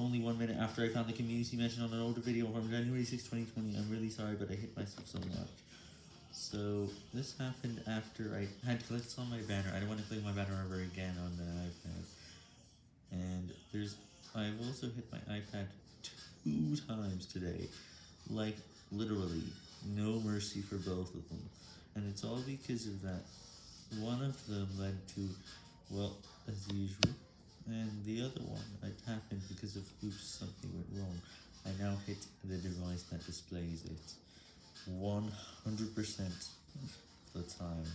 only one minute after I found the community mention on an older video from January 6, 2020. I'm really sorry, but I hit myself so much. So, this happened after I had clicked on my banner. I don't want to click my banner ever again on the iPad. And there's, I've also hit my iPad two times today. Like, literally, no mercy for both of them. And it's all because of that. One of them led to, well, as usual, and the other one, it happened because of oops, something went wrong. I now hit the device that displays it 100% of the time.